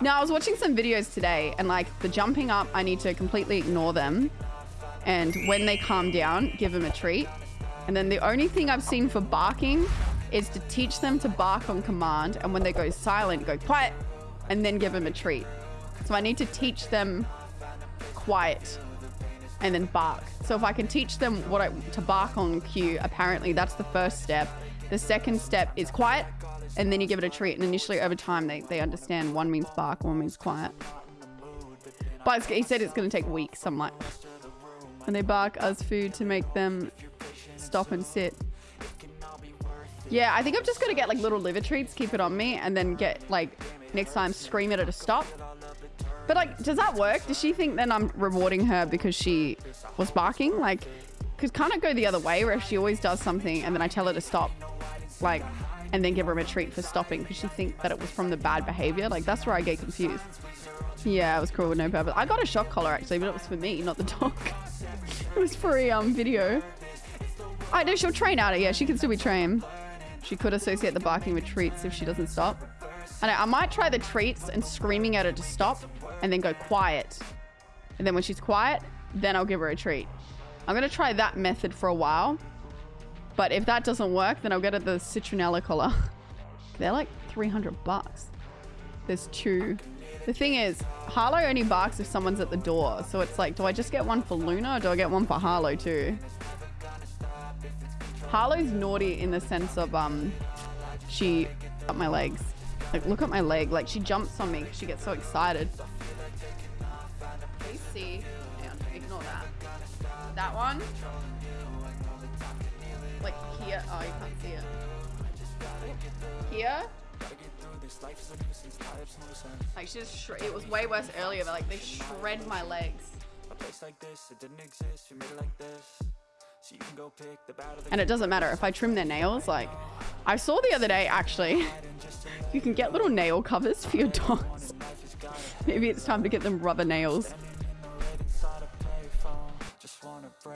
No, I was watching some videos today and like the jumping up, I need to completely ignore them. And when they calm down, give them a treat. And then the only thing I've seen for barking is to teach them to bark on command. And when they go silent, go quiet and then give them a treat. So I need to teach them quiet and then bark. So if I can teach them what I, to bark on cue, apparently that's the first step. The second step is quiet and then you give it a treat. And initially over time, they, they understand one means bark, one means quiet. But he said it's going to take weeks. I'm like, and they bark as food to make them stop and sit. Yeah, I think I'm just going to get like little liver treats, keep it on me, and then get like next time scream at her to stop. But like, does that work? Does she think then I'm rewarding her because she was barking? Like, could kind of go the other way where if she always does something and then I tell her to stop, like, and then give her a treat for stopping because she think that it was from the bad behavior. Like, that's where I get confused. Yeah, it was cruel with no purpose. I got a shock collar actually, but it was for me, not the dog. it was for a um, video. I know she'll train out it. Yeah, she can still be trained. She could associate the barking with treats if she doesn't stop. I know, I might try the treats and screaming at her to stop and then go quiet. And then when she's quiet, then I'll give her a treat. I'm going to try that method for a while. But if that doesn't work, then I'll get the citronella collar. They're like 300 bucks. There's two. The thing is, Harlow only barks if someone's at the door. So it's like, do I just get one for Luna or do I get one for Harlow too? Harlow's naughty in the sense of um, she up my legs. Like, look at my leg. Like, she jumps on me. She gets so excited. Please see. Hang on, ignore that. That one. Like here. Oh, you can't see it. Here. Like, she just it was way worse earlier, but like, they shred my legs. A place like this, it didn't exist. We made it like this. And it doesn't matter if I trim their nails. Like, I saw the other day, actually, you can get little nail covers for your dogs. Maybe it's time to get them rubber nails.